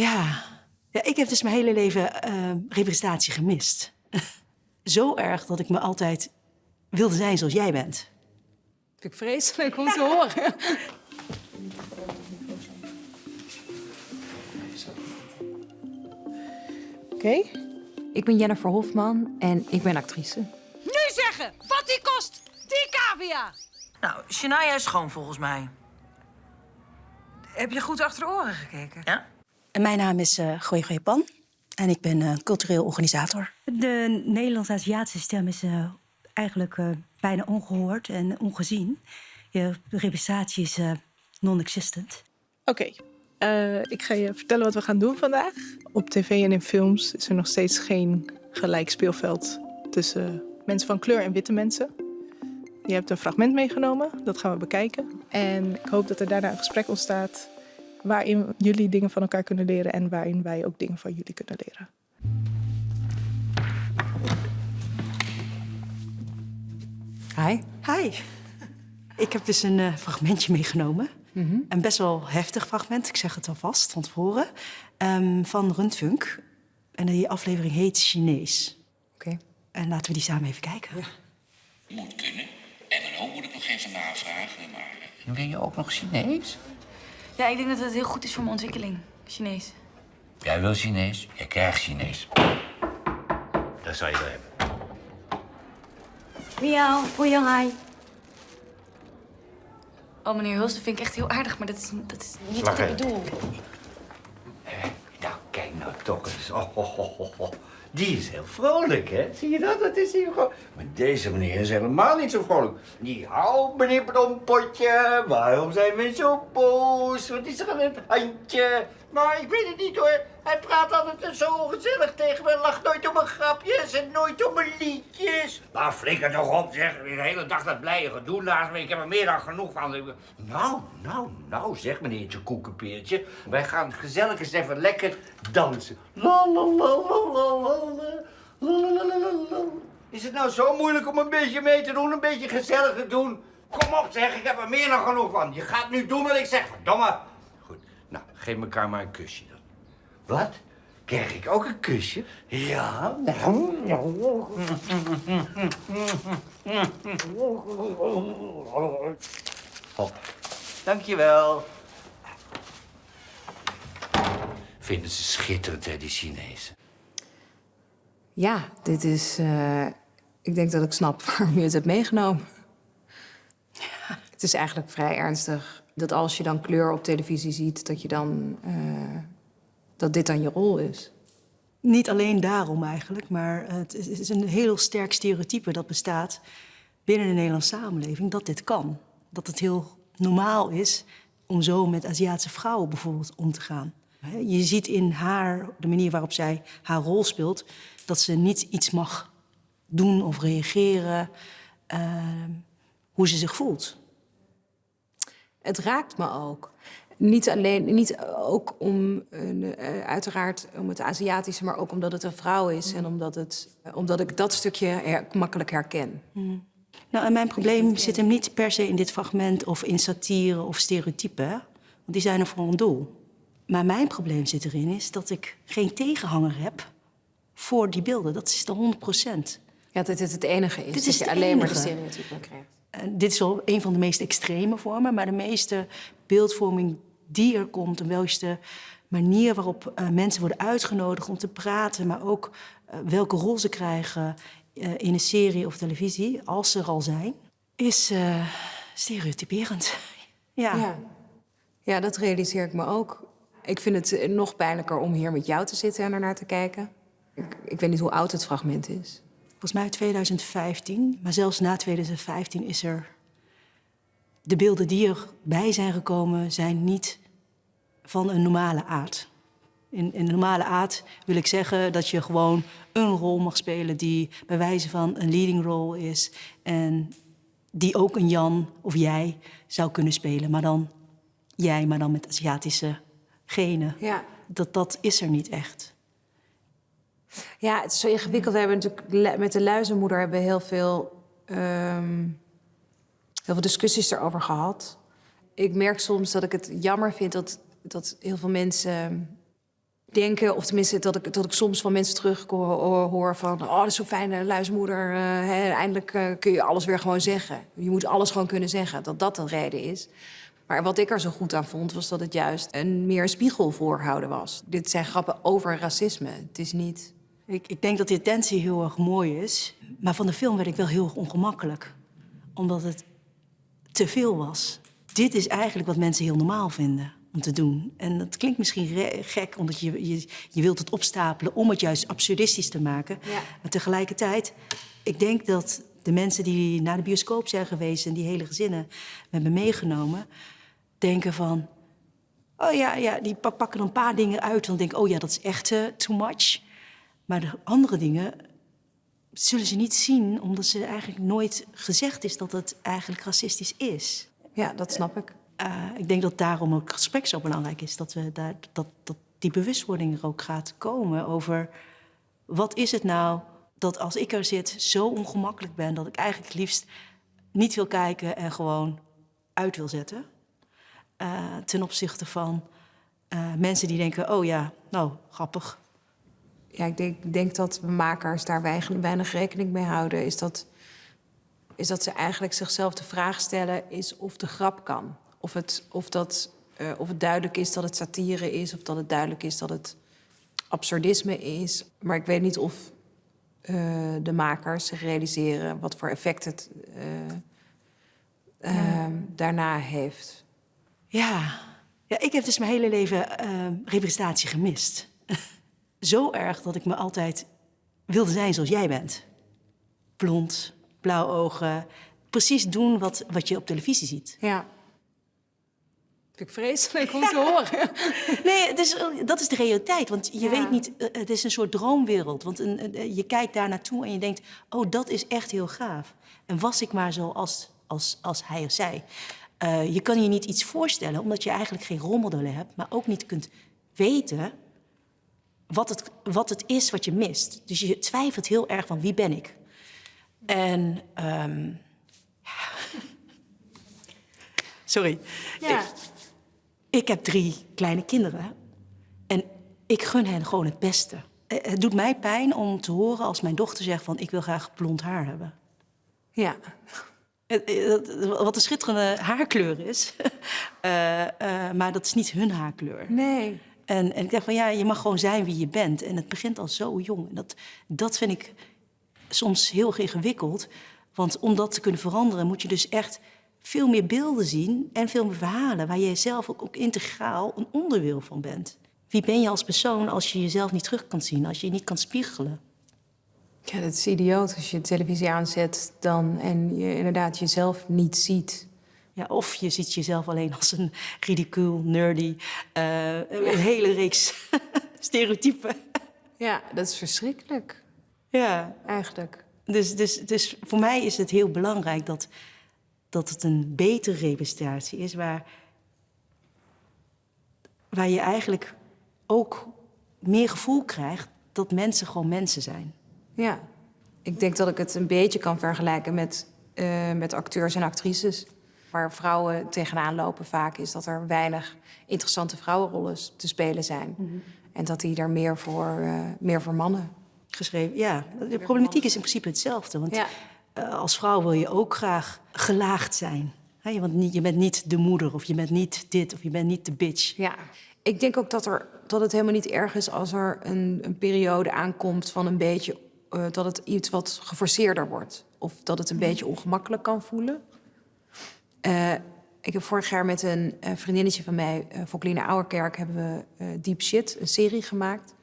Ja. ja, ik heb dus mijn hele leven eh, representatie gemist. Zo erg dat ik me altijd wilde zijn zoals jij bent. Vind ik vreselijk om te horen. Oké. Ik ben Jennifer Hofman en ik ben actrice. Nu zeggen wat die kost, die cavia. Nou, Shania is schoon volgens mij. Heb je goed achter de oren gekeken? Ja? En mijn naam is uh, Goeie Goeie Pan en ik ben uh, cultureel organisator. De Nederlands-Aziatische stem is uh, eigenlijk bijna ongehoord en ongezien. Je representatie is non-existent. Oké, okay. ik ga je vertellen wat we gaan doen vandaag. Op tv en in films is er nog steeds geen gelijk speelveld tussen mensen van kleur en witte mensen. Je hebt een fragment meegenomen, dat gaan we bekijken. En ik hoop dat er daarna een gesprek ontstaat waarin jullie dingen van elkaar kunnen leren en waarin wij ook dingen van jullie kunnen leren. Hi. Hi. Ik heb dus een uh, fragmentje meegenomen. Mm -hmm. Een best wel heftig fragment, ik zeg het alvast van tevoren, um, van Rundfunk. En die aflevering heet Chinees. Oké. Okay. En laten we die samen even kijken. Ja. Moet kunnen. MNO moet ik nog even navragen, maar... En wil je ook nog Chinees? Ja, ik denk dat het heel goed is voor mijn ontwikkeling. Chinees. Jij wil Chinees, jij krijgt Chinees. Dat zou je wel hebben. Miauw, Poyonghai. Oh, meneer Huls, dat vind ik echt heel aardig, maar dat is, dat is niet Slag wat ik bedoel. Eh, nou, kijk nou toch eens. Oh, oh, oh, oh. Die is heel vrolijk, hè? Zie je dat? Dat is hier gewoon... Maar deze meneer is helemaal niet zo vrolijk. Die hou, meneer Blompotje. Waarom zijn we zo boos? Wat is er aan het handje? Maar ik weet het niet, hoor. Hij praat altijd zo gezellig tegen me. Lacht nooit om mijn grapjes en nooit om mijn liedjes. Nou, flikker toch op, zeg. De hele dag dat blije gedoe naast me. Ik heb er meer dan genoeg van. Nou, nou, nou, zeg meneertje Koekenpeertje. Wij gaan gezellig eens even lekker dansen. Is het nou zo moeilijk om een beetje mee te doen, een beetje gezellig te doen? Kom op zeg, ik heb er meer dan genoeg van. Je gaat nu doen wat ik zeg, verdomme. Nou, geef elkaar maar een kusje dan. Wat? Krijg ik ook een kusje? Ja. Hop. Dankjewel. Vinden ze schitterend, hè, die Chinezen? Ja, dit is... Uh, ik denk dat ik snap waarom je het hebt meegenomen. Ja. Het is eigenlijk vrij ernstig dat als je dan kleur op televisie ziet... dat, je dan, uh, dat dit dan je rol is. Niet alleen daarom eigenlijk, maar het is een heel sterk stereotype dat bestaat binnen de Nederlandse samenleving dat dit kan. Dat het heel normaal is om zo met Aziatische vrouwen bijvoorbeeld om te gaan. Je ziet in haar, de manier waarop zij haar rol speelt, dat ze niet iets mag doen of reageren uh, hoe ze zich voelt. Het raakt me ook. Niet alleen, niet ook om, uh, uiteraard om het Aziatische, maar ook omdat het een vrouw is en omdat, het, omdat ik dat stukje her, makkelijk herken. Mm. Nou, en mijn probleem zit hem niet per se in dit fragment of in satire of stereotypen, want die zijn er voor een doel. Maar mijn probleem zit erin is dat ik geen tegenhanger heb voor die beelden. Dat is de 100 procent. Ja, dat dit het enige is, dit dat je alleen enige. maar de stereotypen krijgt. En dit is wel een van de meest extreme vormen, maar de meeste beeldvorming die er komt, en welke manier waarop uh, mensen worden uitgenodigd om te praten, maar ook uh, welke rol ze krijgen in een serie of televisie, als ze er al zijn, is stereotyperend. ja. ja. Ja, dat realiseer ik me ook. Ik vind het nog pijnlijker om hier met jou te zitten en ernaar te kijken. Ik, ik weet niet hoe oud het fragment is. Volgens mij 2015, maar zelfs na 2015 is er... De beelden die erbij zijn gekomen zijn niet van een normale aard. In, in een normale aard wil ik zeggen dat je gewoon een rol mag spelen... die bij wijze van een leading role is... en die ook een Jan of jij zou kunnen spelen. Maar dan jij, maar dan met Aziatische genen. Ja. Dat, dat is er niet echt. Ja, het is zo ingewikkeld. We hebben natuurlijk met de luizenmoeder hebben we heel veel, um, heel veel discussies erover gehad. Ik merk soms dat ik het jammer vind dat, dat heel veel mensen denken, of tenminste dat ik, dat ik soms van mensen terug hoor, van... oh, dat is zo'n fijne luismoeder, eh, hè, eindelijk eh, kun je alles weer gewoon zeggen. Je moet alles gewoon kunnen zeggen, dat dat de reden is. Maar wat ik er zo goed aan vond, was dat het juist een meer spiegel voorhouden was. Dit zijn grappen over racisme. Het is niet... Ik, ik denk dat de intentie heel erg mooi is. Maar van de film werd ik wel heel erg ongemakkelijk. Omdat het te veel was. Dit is eigenlijk wat mensen heel normaal vinden om te doen. En dat klinkt misschien gek, omdat je, je, je wilt het opstapelen... om het juist absurdistisch te maken. Ja. Maar tegelijkertijd, ik denk dat de mensen die naar de bioscoop zijn geweest... en die hele gezinnen hebben meegenomen, denken van... Oh ja, ja die pa- pakken een paar dingen uit. Dan denk ik, oh ja, dat is echt eh, too much. Maar de andere dingen zullen ze niet zien... omdat ze eigenlijk nooit gezegd is dat het eigenlijk racistisch is. Ja, dat snap ik. Eh, ik denk dat daarom ook het gesprek zo belangrijk is. Dat, we daar, dat, dat die bewustwording er ook gaat komen over... wat is het nou dat als ik er zit zo ongemakkelijk ben... dat ik eigenlijk het liefst niet wil kijken en gewoon uit wil zetten. Eh, ten opzichte van eh, mensen die denken... oh ja, nou, grappig. Ja, ik denk, denk dat makers daar weinig, rekening mee houden. Is dat, is dat ze eigenlijk zichzelf de vraag stellen... is of de grap kan. Of het, of, dat, eh, of het duidelijk is dat het satire is... of dat het duidelijk is dat het absurdisme is. Maar ik weet niet of eh, de makers zich realiseren... wat voor effect het eh, eh, daarna heeft. Ja. ja, ik heb dus mijn hele leven representatie gemist. Zo erg dat ik me altijd wilde zijn zoals jij bent. Blond, blauw ogen. Precies doen wat, wat je op televisie ziet. Ja. Vind ik vreselijk om te horen. Nee, het is, dat is de realiteit. Want je Ja. weet niet, eh, het is een soort droomwereld. Want een, een- je kijkt daar naartoe en je denkt, oh, dat is echt heel gaaf. En was ik maar zo als, als, als hij of zij. Eh, je kan je niet iets voorstellen, omdat je eigenlijk geen rolmodellen hebt. Maar ook niet kunt weten wat het, wat het is wat je mist. Dus je twijfelt heel erg van, wie ben ik? En... ehm, Sorry. Ja. Ik heb drie kleine kinderen en ik gun hen gewoon het beste. Eh, Het doet mij pijn om te horen als mijn dochter zegt van ik wil graag blond haar hebben. Ja. Eh, dat- Wat een schitterende haarkleur is, Eh, eh, maar dat is niet hun haarkleur. Nee. En, en ik dacht van ja, je mag gewoon zijn wie je bent. En het begint al zo jong. En dat, dat vind ik soms heel ingewikkeld. Want om dat te kunnen veranderen moet je dus echt veel meer beelden zien en veel meer verhalen waar je zelf ook, ook integraal een onderdeel van bent. Wie ben je als persoon als je jezelf niet terug kan zien, als je je niet kan spiegelen? Ja, dat is idioot als je televisie aanzet dan en je inderdaad jezelf niet ziet. Ja, of je ziet jezelf alleen als een ridicuul, nerdy, eh, een hele reeks stereotypen. Ja, dat is verschrikkelijk, Ja, eigenlijk. Dus, dus, dus voor mij is het heel belangrijk dat, dat het een betere representatie is, waar, waar je eigenlijk ook meer gevoel krijgt dat mensen gewoon mensen zijn. Ja. Ik denk dat ik het een beetje kan vergelijken met, eh, met acteurs en actrices. Waar vrouwen tegenaan lopen vaak is dat er weinig interessante vrouwenrollen te spelen zijn. En dat die er meer voor, eh, meer voor mannen. Geschreven, ja, de problematiek is in principe hetzelfde. Want Ja. eh, als vrouw wil je ook graag gelaagd zijn. Hè, want niet, je bent niet de moeder, of je bent niet dit, of je bent niet de bitch. Ja, ik denk ook dat, er, dat het helemaal niet erg is als er een, een periode aankomt van een beetje eh, dat het iets wat geforceerder wordt. Of dat het een beetje ongemakkelijk kan voelen. Eh, ik heb vorig jaar met een eh, vriendinnetje van mij, uh, Fokline Ouwerkerk, hebben we eh, Deep Shit, een serie gemaakt.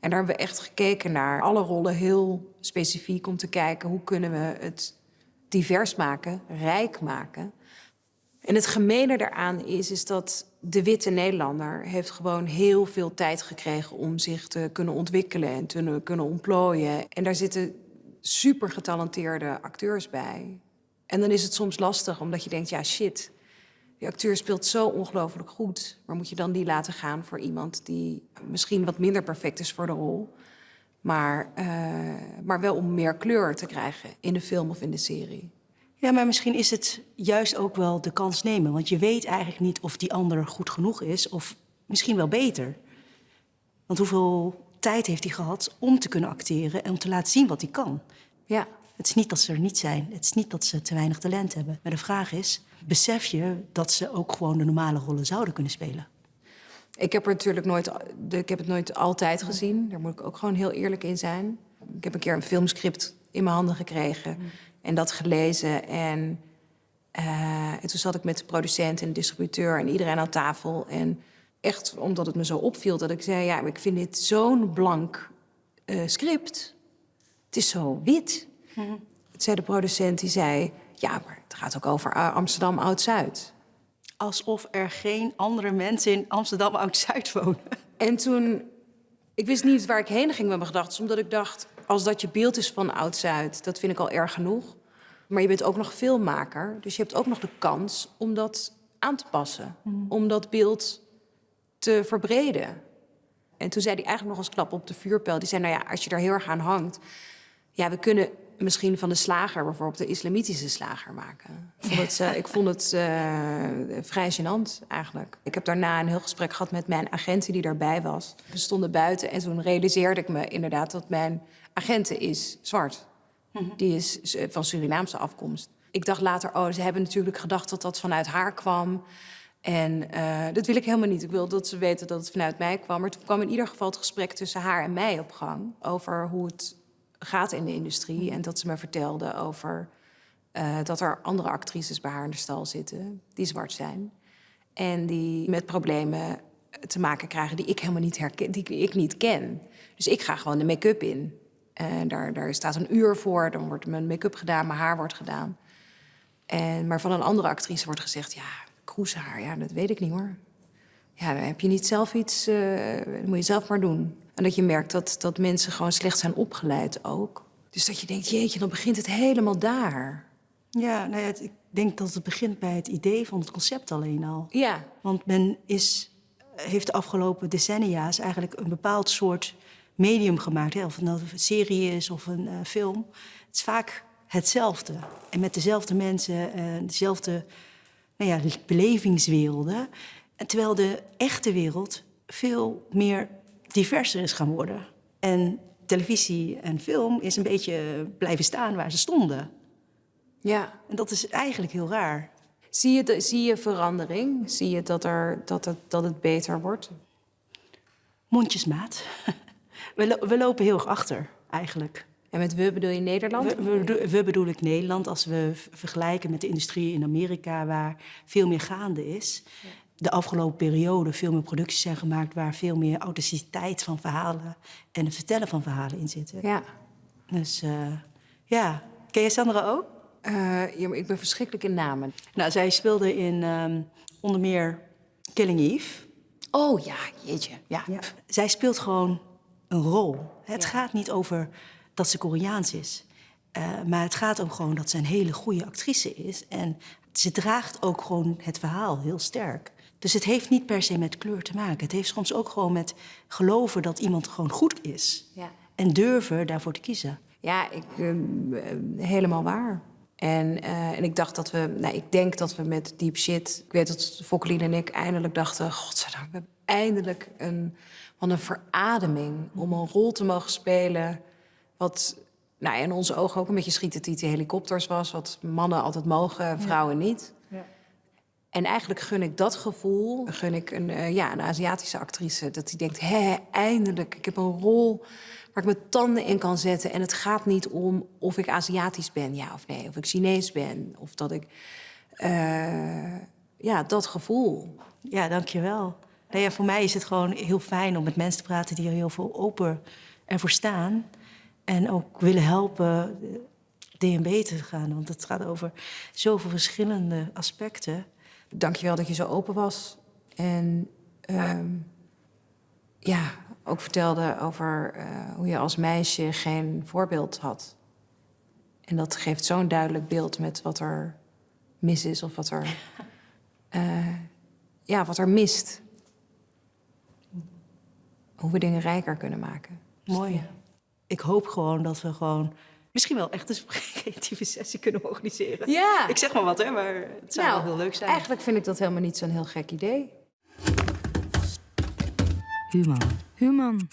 En daar hebben we echt gekeken naar alle rollen heel specifiek om te kijken hoe kunnen we het divers maken, rijk maken. En het gemene daaraan is, is dat de witte Nederlander heeft gewoon heel veel tijd gekregen om zich te kunnen ontwikkelen en te kunnen ontplooien. En daar zitten super getalenteerde acteurs bij. En dan is het soms lastig, omdat je denkt, ja shit, die acteur speelt zo ongelooflijk goed. Maar moet je dan die laten gaan voor iemand die misschien wat minder perfect is voor de rol, maar, uh, maar wel om meer kleur te krijgen in de film of in de serie? Ja, maar misschien is het juist ook wel de kans nemen. Want je weet eigenlijk niet of die ander goed genoeg is of misschien wel beter. Want hoeveel tijd heeft hij gehad om te kunnen acteren en om te laten zien wat hij kan? Ja. Het is niet dat ze er niet zijn. Het is niet dat ze te weinig talent hebben. Maar de vraag is, besef je dat ze ook gewoon de normale rollen zouden kunnen spelen? Ik heb er natuurlijk nooit, ik heb het nooit altijd gezien. Daar moet ik ook gewoon heel eerlijk in zijn. Ik heb een keer een filmscript in mijn handen gekregen en dat gelezen. En, eh, en toen zat ik met de producent en de distributeur en iedereen aan tafel. En echt omdat het me zo opviel dat ik zei: Ja, ik vind dit zo'n blank eh, script. Het is zo wit. Toen zei de producent, die zei... Ja, maar het gaat ook over eh, Amsterdam Oud-Zuid. Alsof er geen andere mensen in Amsterdam Oud-Zuid wonen. En toen, ik wist niet waar ik heen ging met mijn gedachten. Omdat ik dacht, als dat je beeld is van Oud-Zuid, dat vind ik al erg genoeg. Maar je bent ook nog filmmaker, dus je hebt ook nog de kans om dat aan te passen. Om dat beeld te verbreden. En toen zei hij eigenlijk nog als klap op de vuurpijl. Die zei, nou ja, als je daar heel erg aan hangt... Ja, we kunnen misschien van de slager bijvoorbeeld de islamitische slager maken. Ik vond het, eh, ik vond het eh, vrij gênant eigenlijk. Ik heb daarna een heel gesprek gehad met mijn agenten die daarbij was. We stonden buiten en toen realiseerde ik me inderdaad dat mijn agenten is zwart. Die is eh, van Surinaamse afkomst. Ik dacht later, oh, ze hebben natuurlijk gedacht dat dat vanuit haar kwam. En dat wil ik helemaal niet. Ik wil dat ze weten dat het vanuit mij kwam. Maar toen kwam in ieder geval het gesprek tussen haar en mij op gang. Over hoe het gaat in de industrie. En dat ze me vertelde over eh, dat er andere actrices bij haar in de stal zitten. Die zwart zijn. En die met problemen te maken krijgen die ik helemaal niet herken, die ik niet ken. Dus ik ga gewoon de make-up in. En daar, daar staat een uur voor, dan wordt mijn make-up gedaan, mijn haar wordt gedaan. En, maar van een andere actrice wordt gezegd, ja, kroeshaar, ja, dat weet ik niet hoor. Ja, dan heb je niet zelf iets, eh, dat moet je zelf maar doen. En dat je merkt dat, dat mensen gewoon slecht zijn opgeleid ook. Dus dat je denkt, jeetje, dan begint het helemaal daar. Ja, nou ja, het- ik denk dat het begint bij het idee van het concept alleen al. Ja, Want men is, heeft de afgelopen decennia's eigenlijk een bepaald soort medium gemaakt. Hè? Of het nou een serie is of een eh, film. Het is vaak hetzelfde. En met dezelfde mensen, eh, dezelfde nou ja, belevingswerelden. En terwijl de echte wereld veel meer diverser is gaan worden. En televisie en film is een beetje blijven staan waar ze stonden. ja. En dat is eigenlijk heel raar. Zie je, de- zie je verandering? Zie je dat, er, dat, het, dat het beter wordt? Mondjesmaat. We, lo- we lopen heel erg achter, eigenlijk. En met we bedoel je Nederland? We, we, we bedoel ik Nederland als we vergelijken met de industrie in Amerika, waar veel meer gaande is. De afgelopen periode veel meer producties zijn gemaakt waar veel meer authenticiteit van verhalen en het vertellen van verhalen in zitten. Ja. Dus eh, ja, ken je Sandra ook? Eh, ja, maar ik ben verschrikkelijk in namen. Nou, zij speelde in ehm, onder meer Killing Eve. Oh ja, jeetje. Ja. Ja. Zij speelt gewoon een rol. Het gaat niet over dat ze Koreaans is. Eh, maar het gaat ook gewoon dat ze een hele goede actrice is. En ze draagt ook gewoon het verhaal heel sterk. Dus het heeft niet per se met kleur te maken. Het heeft soms ook gewoon met geloven dat iemand gewoon goed is. Ja. En durven daarvoor te kiezen. Ja, ik, eh, eh, helemaal waar. En, eh, en ik dacht dat we, nou, ik denk dat we met Deep Shit, ik weet dat Fokkelien en ik eindelijk dachten, godzijdank, we hebben eindelijk een, van een verademing om een rol te mogen spelen wat, nou, in onze ogen ook een beetje schieten die helikopters was, wat mannen altijd mogen, vrouwen niet. En eigenlijk gun ik dat gevoel, gun ik een, eh, ja, een Aziatische actrice. Dat die denkt, hé, eindelijk, ik heb een rol waar ik mijn tanden in kan zetten. En het gaat niet om of ik Aziatisch ben, ja of nee. Of ik Chinees ben, of dat ik... eh, ja, dat gevoel. Ja, dankjewel. Nou ja, voor mij is het gewoon heel fijn om met mensen te praten die er heel veel open ervoor staan. En ook willen helpen DNB te gaan. Want het gaat over zoveel verschillende aspecten. Dankjewel dat je zo open was. En ehm, ja, ook vertelde over eh, hoe je als meisje geen voorbeeld had. En dat geeft zo'n duidelijk beeld met wat er mis is of wat er, eh, ja, wat er mist. Hoe we dingen rijker kunnen maken. Mooi. Ik hoop gewoon dat we gewoon misschien wel echt een creatieve sessie kunnen organiseren. Ja. Ik zeg maar wat, hè, maar het zou Nou, wel heel leuk zijn. Eigenlijk vind ik dat helemaal niet zo'n heel gek idee. Human. Human.